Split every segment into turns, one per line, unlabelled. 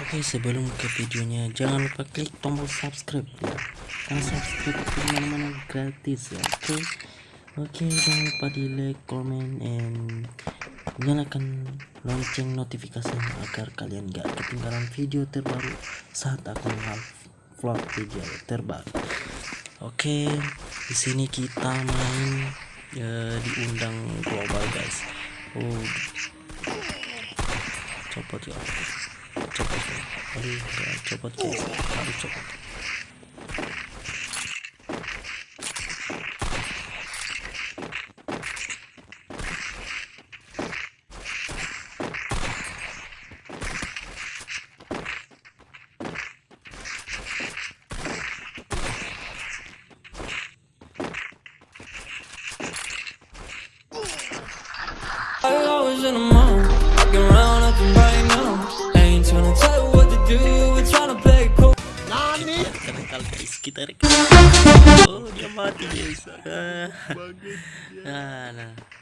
Oke sebelum ke videonya jangan lupa klik tombol subscribe ya. Karena subscribe itu mana-mana gratis ya oke? Oke jangan lupa di like comment and nyalakan lonceng notifikasinya agar kalian gak ketinggalan video terbaru saat aku vlog video terbaru. Oke di sini kita main ya, diundang global guys. Oh copot ya copot ya aduh ya, copot guys aduh copot
I
rekal oh dia mati guys ah, ah, nah.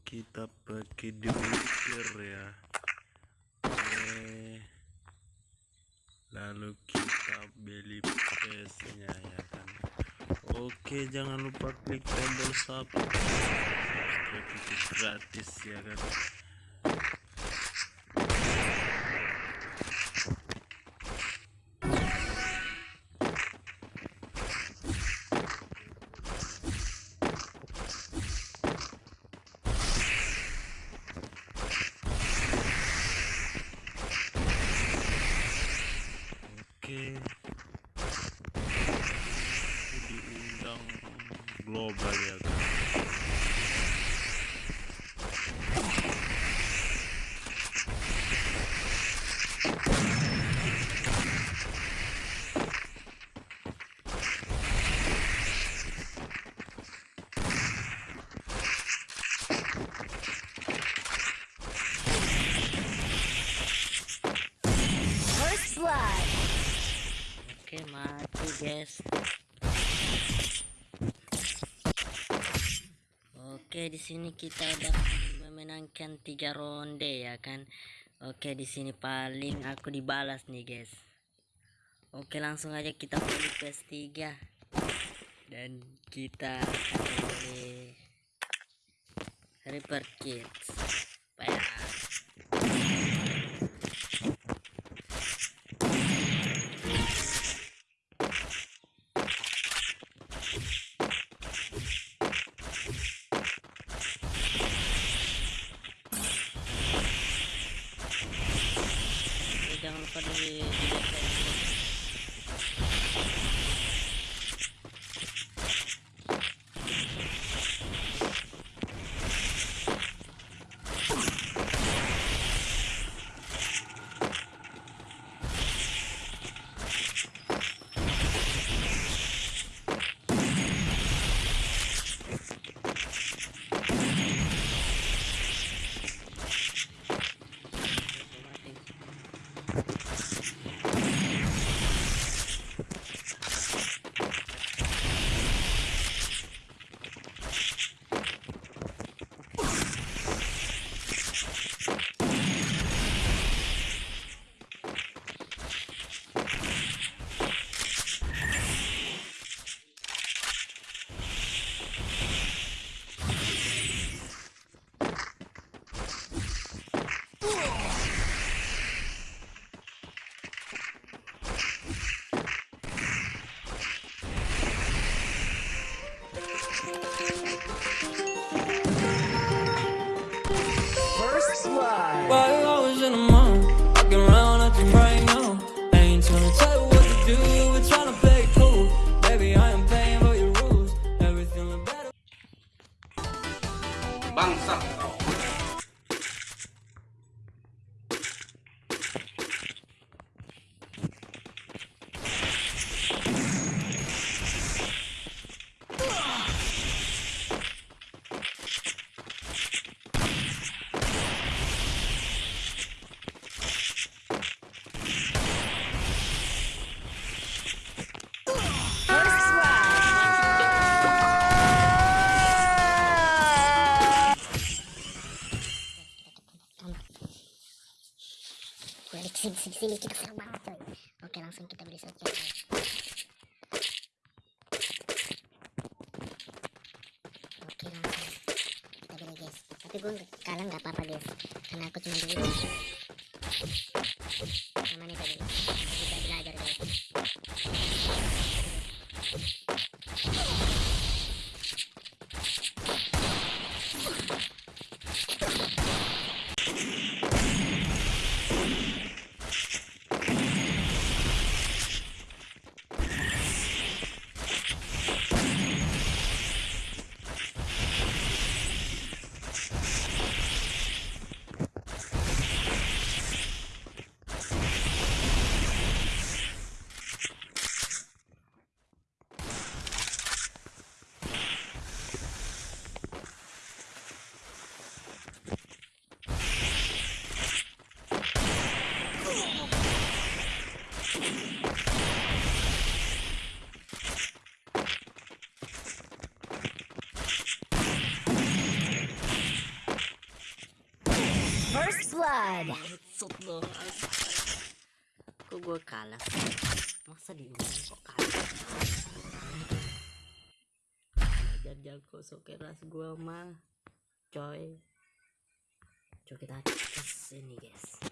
Kita pakai duiker ya. Oke lalu kita beli PS nya ya kan. Oke jangan lupa klik tombol subscribe itu gratis ya kan oke diundang global ya kan
First blood.
Oke di sini kita udah memenangkan tiga ronde ya kan? Oke di sini paling aku dibalas nih guys. Oke langsung aja kita beli PS3 dan kita beli Reaper Kids
sini kita serang banget coy. Oke langsung kita beli saja oke langsung kita beli guys. Tapi gue kalah nggak apa-apa guys. Karena aku cuma dulu sama nih tadi. Kita belajar guys
blood.
Headshot dong. Kok gue kalah? Masa di kok kalah? Belajar jago so keras gue mah. Coy. Coba kita tes ini guys.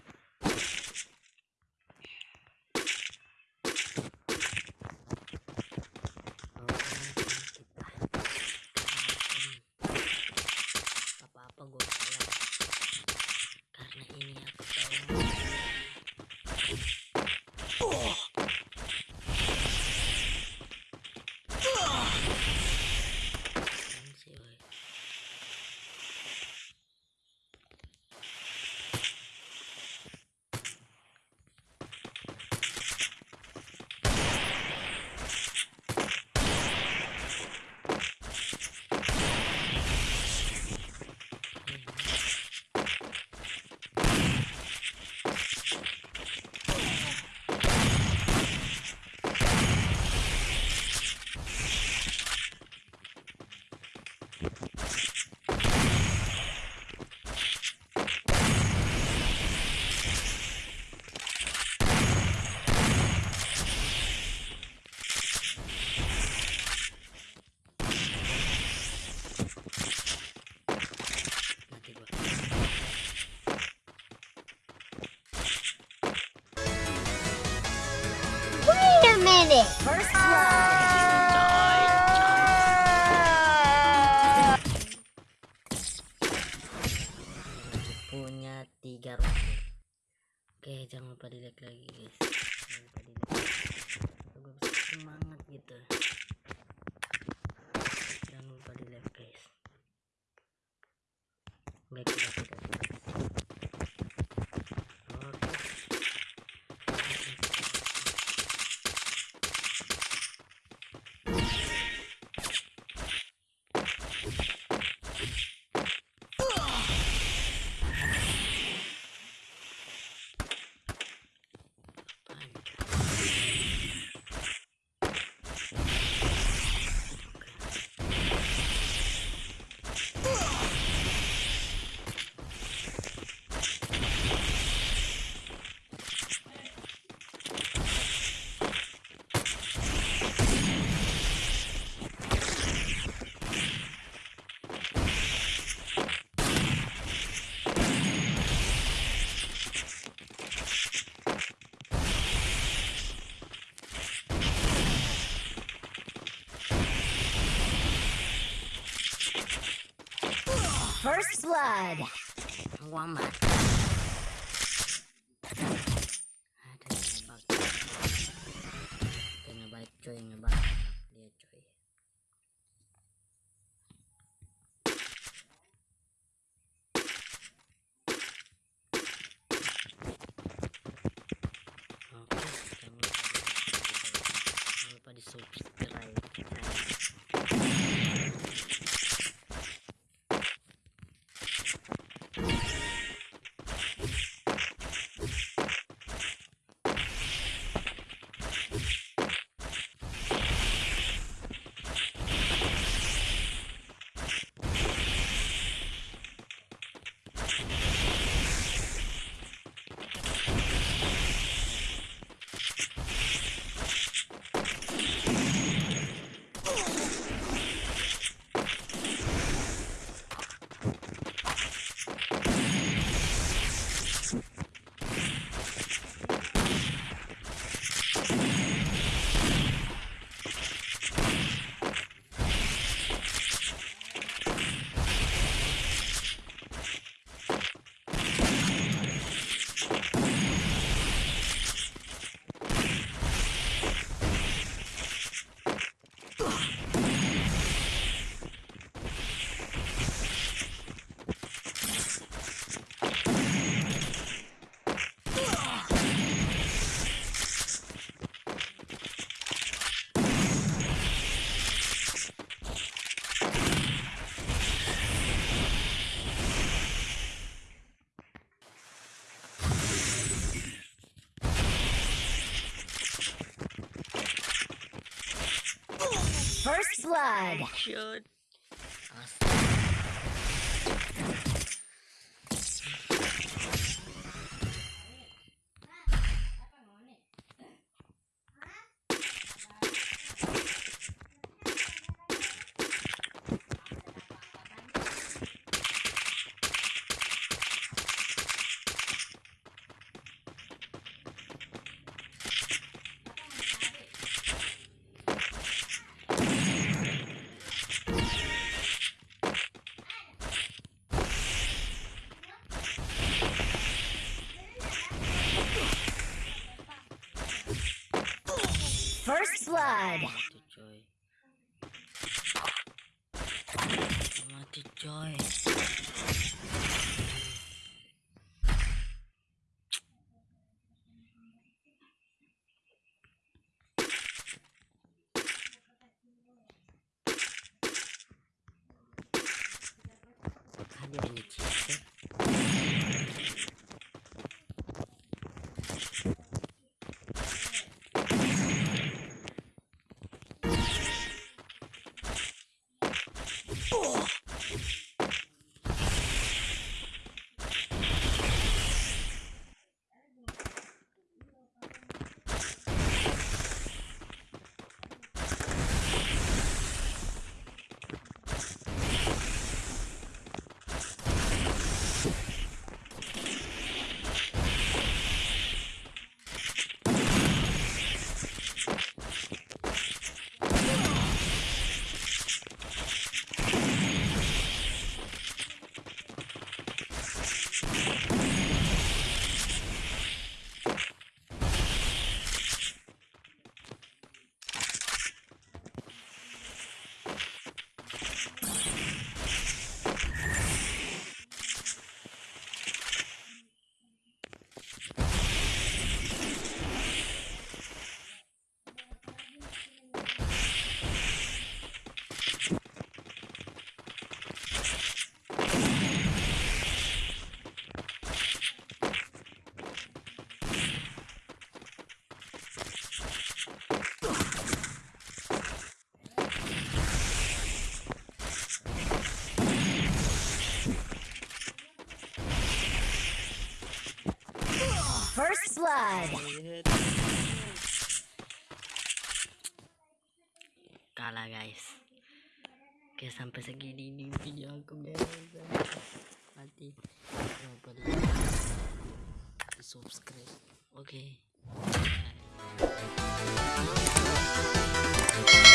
Tiga oke jangan lupa di like lagi guys. Jangan lupa di like gue bisa semangat gitu. Jangan lupa di like guys. Baik baik baik oke
First blood.
Wamat. Ada yang ngebug. Kayak ngebug coy, ngebug. Dia coy. Oke, jangan lupa di- jangan lupa di subscribe channel.
Blood.
Shoot.
First blood.
Mati coy. Mati coy.
blood.
Kalah guys. Oke sampai segini ini video aku guys. Nanti coba subscribe. Oke. Okay.